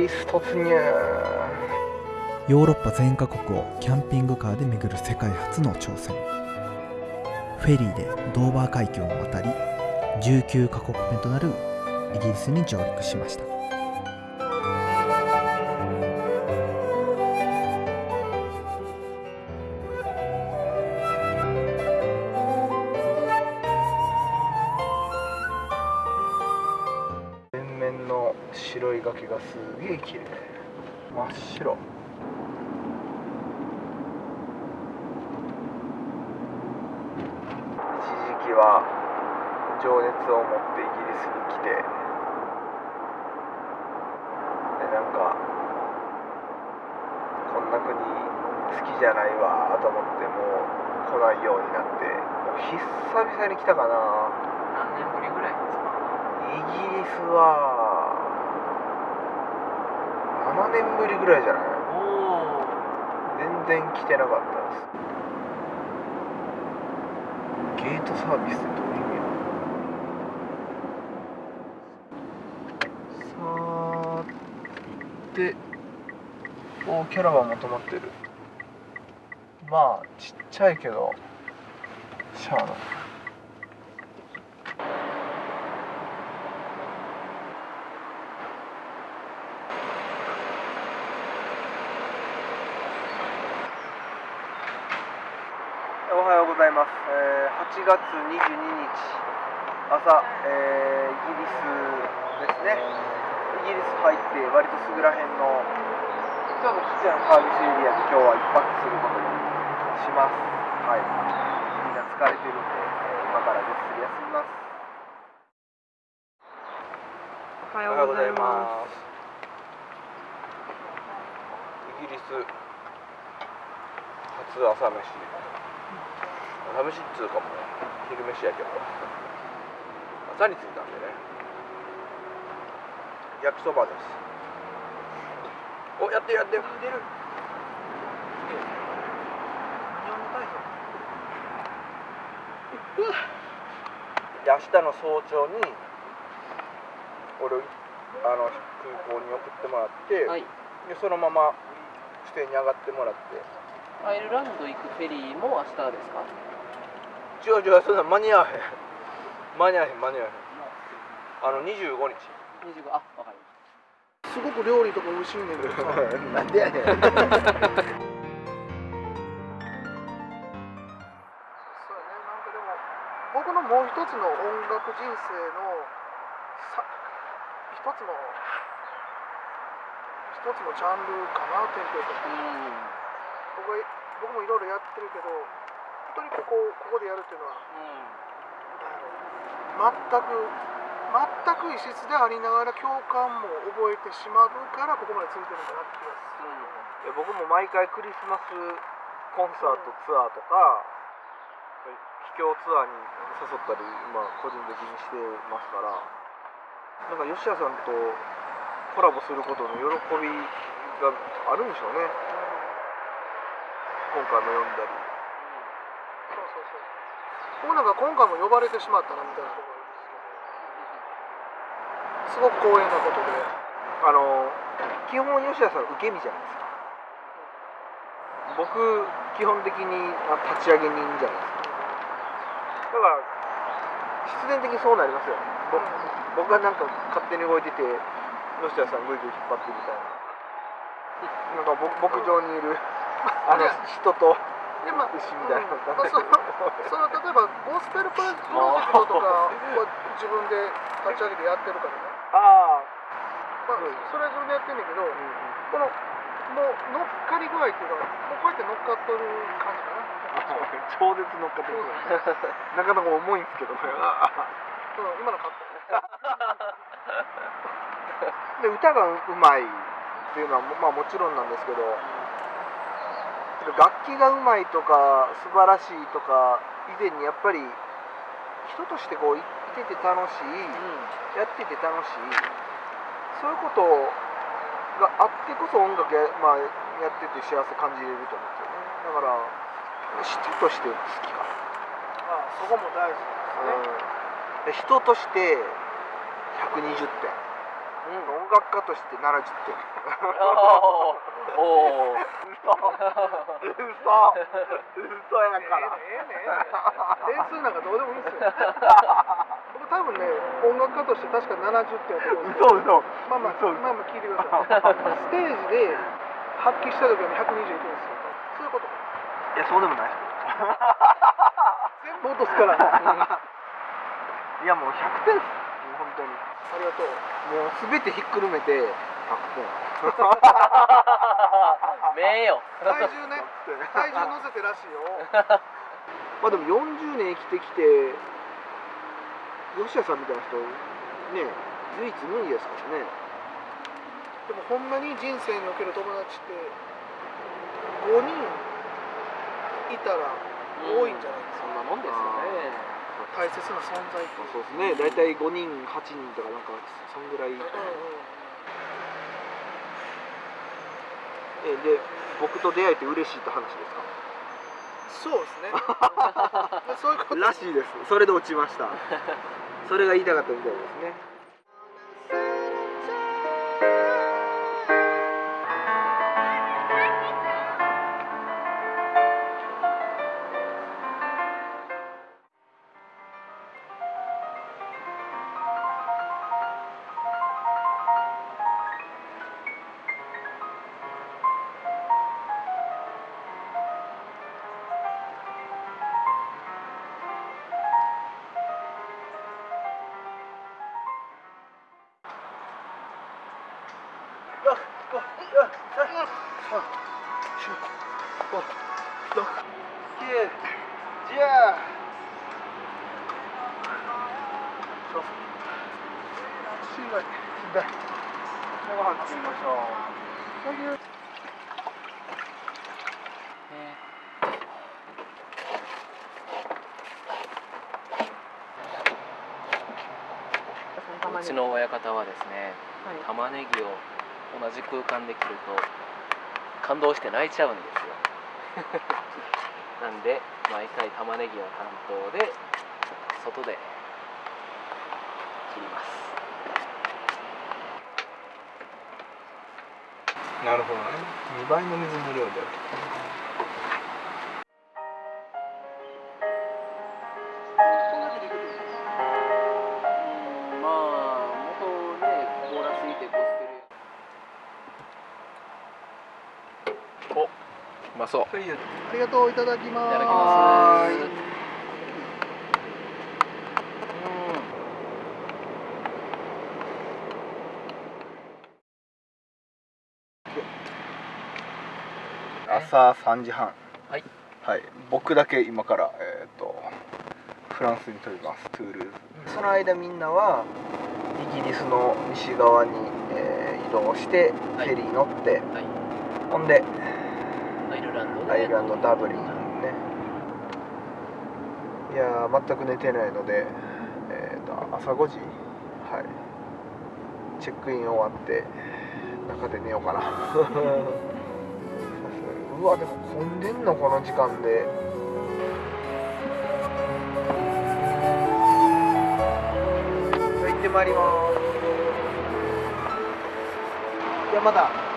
リス突入ヨーロッパ全カ国をキャンピングカーで巡る世界初の挑戦。フェリーでドーバー海峡を渡り19カ国目となるイギリスに上陸しました。がすげえ綺麗。真っ白。一時期は情熱を持ってイギリスに来て。でなんかこんな国好きじゃないわと思ってもう来ないようになって。もう久々に来たかな。何年ぶりぐらいですか？イギリスは7年ぶりぐらいじゃない？おお全然来てなかったです。ゲートサービスってどういう意味や？さーておキャラバンも止まってる。まあちっちゃいけどしゃあないおはようございます、えー8月22日朝、えーイギリスですね。イギリス入って割とすぐらへんのちょっとちっちゃなサービスエリアで今日は一泊することにします。はい。みんな疲れてるんで、えー今からぐっすり休みます。おはようございます。イギリス初朝飯朝飯っつうかもう昼飯やけど。朝に着いたんでね。焼きそばです。おやってるやってる。出る。で明日の早朝に俺をあの空港に送ってもらって、はい。でそのまま支店に上がってもらって。アイルランド行くフェリーも明日ですか？違う違うそんな間に合わへん。間に合わへん間に合わへん。あの25日。25あわかりましすごく料理とか美味しいねんけど。さ なんでやねん。そうやね。なんかでも僕のもう一つの音楽人生のさ一つの一つのジャンルかなテンポとたかうん。僕は僕もいろいろやってるけど本当にここここでやるっていうのはなん。全く全く異質でありながら共感も覚えてしまうからここまでついてるんだなって気がする、いや僕も毎回クリスマスコンサートツアーとか秘境ツアーに誘ったり、まあ、個人的にしてますからなんか吉谷さんとコラボすることの喜びがあるんでしょうね。今回も読んだり僕なんか今回も呼ばれてしまったなみたいなところすごく光栄なことで。あの基本吉田さん受け身じゃないですか。僕基本的にあ立ち上げ人じゃないですか。だから必然的にそうなりますよ僕がなんか勝手に動いてて吉田さんぐいぐい引っ張ってみたいな。なんかぼ牧場にいるあの人とでまあ牛みたいなうんまあそのその例えばゴスペルプロジェクトとかを自分で立ち上げてやってるからね、ああまあ、それは自分でやってんねんけどこのもう乗っかり具合っていうかもうこうやって乗っかっとる感じかな。超絶乗っかってるなかなか重いんですけどこれは。うん今のカット で歌がうまいっていうのはまあもちろんなんですけど楽器がうまいとか素晴らしいとか以前にやっぱり人としてこういてて楽しい、やってて楽しい。そういうことがあってこそ音楽や,、まあ、やってて幸せ感じれると思うんですよね。だから人として好きかな。まあそこも大事ですね、うん、で人として120点。おうん。音楽家として70点。おお 嘘。嘘嘘やから。ええねええね点数なんかどうでもいいんですよ。僕多分ね音楽家として確か70点やと思うんですけど嘘嘘。まあまあ嘘まあまあ聞いてください。ステージで発揮した時は120いくんですよ。そういうこといやそうでもない。全部落とすから。あいやもう100点っす。本当に。りがとう。もう全てひっくるめて。100点 名よ体重ね。体重乗せてらしいよ。まあでも40年生きてきて吉谷さんみたいな人ね唯一無二ですからね。でもほんまに人生における友達って5人いたら多いんじゃないですか、そんなもんですよね。大切な存在ってそうですね。大体5人8人とかなんかそんぐらい。うんうんえで僕と出会えて嬉しいって話ですか？そうですね。そういうこと。らしいです。それで落ちました。それが言いたかったみたいですねううちの親方はですね玉ねぎを同じ空間で切ると感動して泣いちゃうんですよ。なんで毎回玉ねぎは担当で外で切ります。なるほどね。2倍の水の量で。そそう。はいありがとういただきます。いただきはーいます朝3時半。はい。はい。僕だけ今からえっ、とフランスに飛びます。トゥールーズ。その間みんなはイギリスの西側に、えー移動してフはい。ェリー乗って、はい。ほんでアイルランドでアイランドダブリンねいやー全く寝てないので、えー、と朝5時はいチェックイン終わって中で寝ようかなうわでも混んでんのこの時間でじゃ行ってまいりますじゃあまた